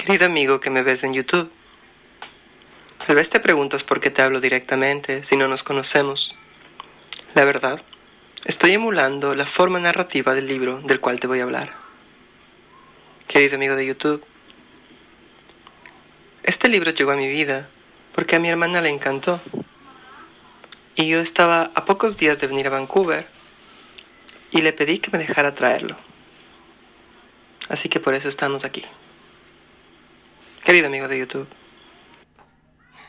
Querido amigo que me ves en YouTube, tal vez te preguntas por qué te hablo directamente si no nos conocemos. La verdad, estoy emulando la forma narrativa del libro del cual te voy a hablar. Querido amigo de YouTube, este libro llegó a mi vida porque a mi hermana le encantó. Y yo estaba a pocos días de venir a Vancouver y le pedí que me dejara traerlo. Así que por eso estamos aquí. Querido amigo de YouTube.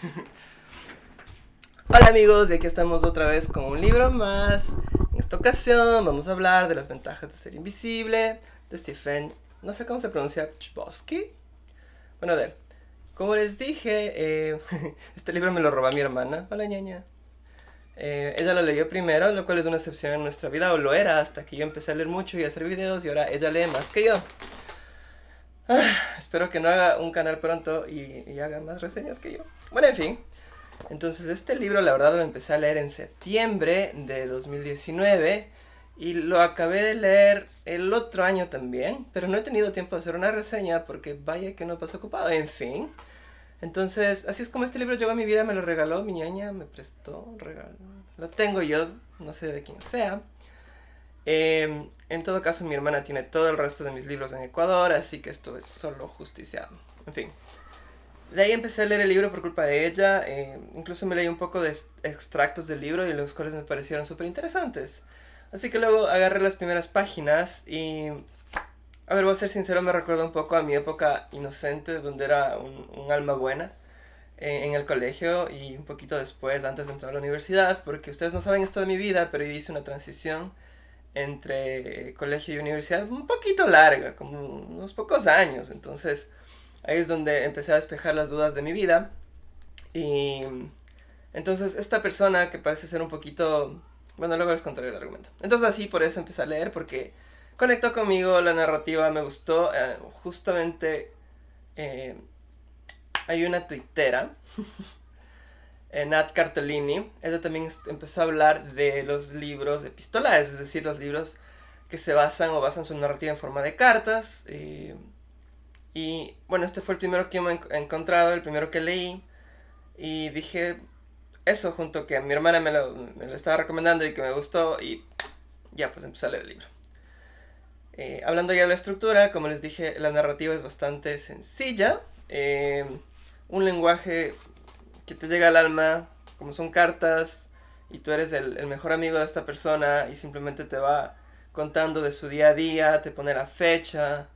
Hola amigos, y aquí estamos otra vez con un libro más. En esta ocasión vamos a hablar de las ventajas de ser invisible, de Stephen, no sé cómo se pronuncia, Chbosky. Bueno, a ver, como les dije, eh, este libro me lo robó mi hermana. Hola ñaña. Eh, ella lo leyó primero, lo cual es una excepción en nuestra vida, o lo era hasta que yo empecé a leer mucho y a hacer videos, y ahora ella lee más que yo. Ah, espero que no haga un canal pronto y, haga más reseñas que yo. Bueno, en fin. Entonces, este libro, la verdad, lo empecé a leer en septiembre de 2019 y lo acabé de leer el otro año también, pero no he tenido tiempo de hacer una reseña porque vaya que no pasó ocupado. En fin. Entonces, así es como este libro llegó a mi vida, me lo regaló mi ñaña, me prestó regalo. Lo tengo yo, no sé de quién sea. Eh, en todo caso, mi hermana tiene todo el resto de mis libros en Ecuador, así que esto es solo justicia. En fin. De ahí empecé a leer el libro por culpa de ella. Eh, incluso me leí un poco de extractos del libro y los cuales me parecieron súper interesantes. Así que luego agarré las primeras páginas y... A ver, voy a ser sincero, me recuerda un poco a mi época inocente, donde era un, alma buena eh, en el colegio y un poquito después, antes de entrar a la universidad, porque ustedes no saben esto de mi vida, pero yo hice una transición entre colegio y universidad un poquito larga, como unos pocos años. Entonces, ahí es donde empecé a despejar las dudas de mi vida. Y entonces, esta persona que parece ser un poquito... Bueno, luego les contaré el argumento. Entonces, así por eso empecé a leer, porque conectó conmigo, la narrativa me gustó. Eh, justamente eh, hay una tuitera Nat Cartolini, ella también empezó a hablar de los libros epistolares, es decir, los libros que se basan o basan su narrativa en forma de cartas. Eh, y bueno, este fue el primero que me he encontrado, el primero que leí. Y dije eso junto que mi hermana me lo, estaba recomendando y que me gustó y ya pues empecé a leer el libro. Eh, hablando ya de la estructura, como les dije, la narrativa es bastante sencilla. un lenguaje que te llega al alma, como son cartas, y tú eres el, mejor amigo de esta persona y simplemente te va contando de su día a día, te pone la fecha,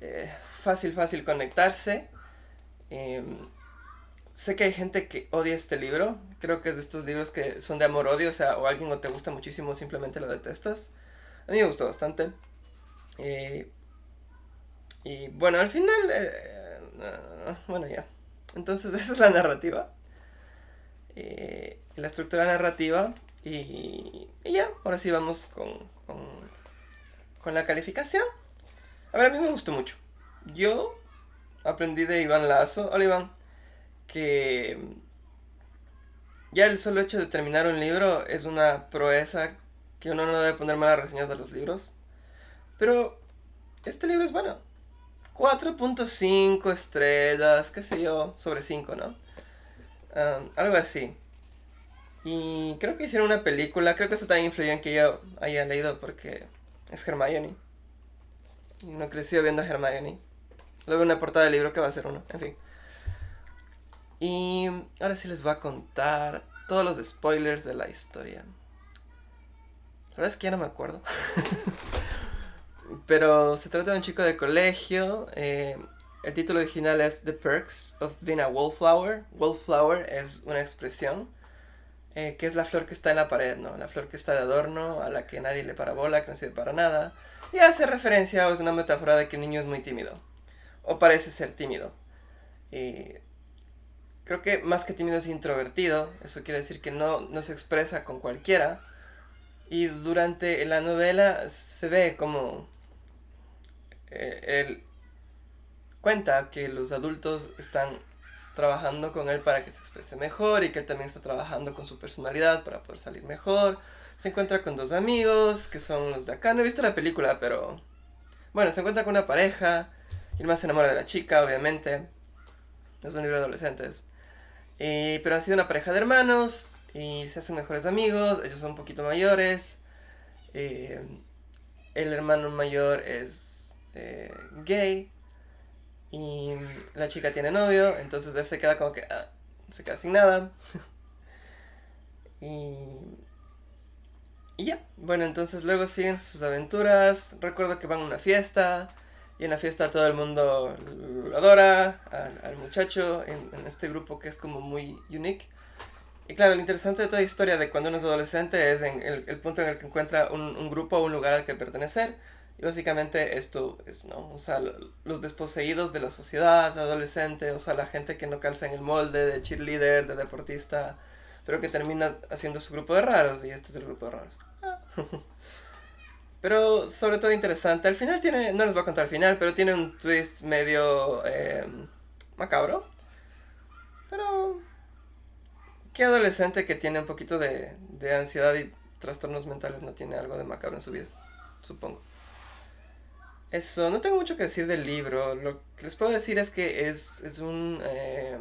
eh, fácil, fácil conectarse. Em, sé que hay gente que odia este libro, creo que es de estos libros que son de amor-odio, o sea, o alguien o te gusta muchísimo simplemente lo detestas. A mí me gustó bastante. Eh, y bueno, al final, eh, bueno ya. Entonces esa es la narrativa. Eh, la estructura narrativa. Y, ya, ahora sí vamos con, con, la calificación. A ver, a mí me gustó mucho. Yo aprendí de Iván Lazo, hola Iván, que ya el solo hecho de terminar un libro es una proeza que uno no debe poner malas reseñas de los libros. Pero este libro es bueno. 4.5 estrellas, qué sé yo, sobre 5, ¿no? algo así. Y creo que hicieron una película, creo que eso también influyó en que yo haya leído porque es Hermione. Y no creció viendo a Hermione. Luego una portada del libro que va a ser uno, en fin. Y ahora sí les voy a contar todos los spoilers de la historia. La verdad es que ya no me acuerdo. Pero se trata de un chico de colegio. Eh, el título original es The Perks of Being a Wallflower. Wallflower es una expresión eh, que es la flor que está en la pared, ¿no? La flor que está de adorno, a la que nadie le parabola, que no sirve para nada. Y hace referencia o es una metáfora de que el niño es muy tímido. O parece ser tímido. Creo que más que tímido es introvertido. Eso quiere decir que no, no se expresa con cualquiera. Y durante la novela se ve como eh, él cuenta que los adultos están trabajando con él para que se exprese mejor y que él también está trabajando con su personalidad para poder salir mejor. Se encuentra con dos amigos que son los de acá. No he visto la película, pero bueno, se encuentra con una pareja Y el man se enamora de la chica, obviamente. Es un libro de adolescentes. pero han sido una pareja de hermanos y se hacen mejores amigos. Ellos son un poquito mayores. Eh, el hermano mayor es eh, gay y la chica tiene novio, entonces él se queda como que ah, se queda sin nada. y, y ya, bueno, entonces luego siguen sus aventuras. Recuerdo que van a una fiesta y en la fiesta todo el mundo lo adora al, muchacho en, este grupo que es como muy unique. Y claro, lo interesante de toda historia de cuando uno es adolescente es en el, punto en el que encuentra un, un, grupo o un lugar al que pertenecer. Y básicamente esto es, ¿no? O sea, los desposeídos de la sociedad adolescente, o sea, la gente que no calza en el molde de cheerleader, de deportista, pero que termina haciendo su grupo de raros, y este es el grupo de raros. pero sobre todo interesante. Al final tiene, no les voy a contar al final, pero tiene un twist medio eh, macabro. Pero ¿Qué adolescente que tiene un poquito de, ansiedad y trastornos mentales no tiene algo de macabro en su vida? Supongo. Eso, no tengo mucho que decir del libro. Lo que les puedo decir es que es, un... Eh,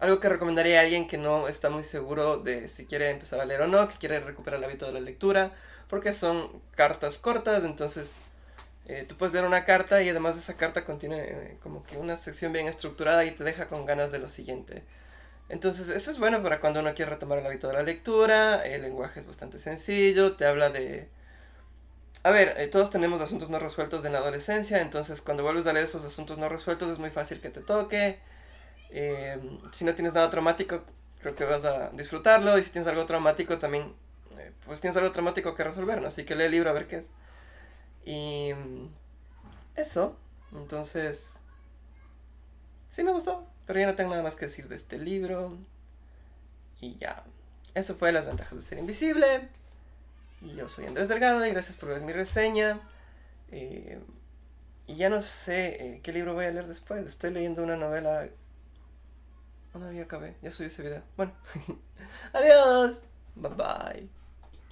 algo que recomendaría a alguien que no está muy seguro de si quiere empezar a leer o no, que quiere recuperar el hábito de la lectura, porque son cartas cortas, entonces eh, tú puedes leer una carta y además de esa carta contiene eh, como que una sección bien estructurada y te deja con ganas de lo siguiente. Entonces, eso es bueno para cuando uno quiere retomar el hábito de la lectura. El lenguaje es bastante sencillo, te habla de... A ver, eh, todos tenemos asuntos no resueltos en la adolescencia, entonces cuando vuelves a leer esos asuntos no resueltos es muy fácil que te toque. Em, si no tienes nada traumático, creo que vas a disfrutarlo. Y si tienes algo traumático, también, eh, pues tienes algo traumático que resolver, ¿no? Así que lee el libro a ver qué es. Y eso, entonces, sí me gustó. Pero ya no tengo nada más que decir de este libro. Y ya. Eso fue las ventajas de ser invisible. Y yo soy Andrés Delgado y gracias por ver mi reseña. Eh, y ya no sé eh, qué libro voy a leer después. Estoy leyendo una novela. No, ya acabé. Ya subí ese video. Bueno. Adiós. Bye bye.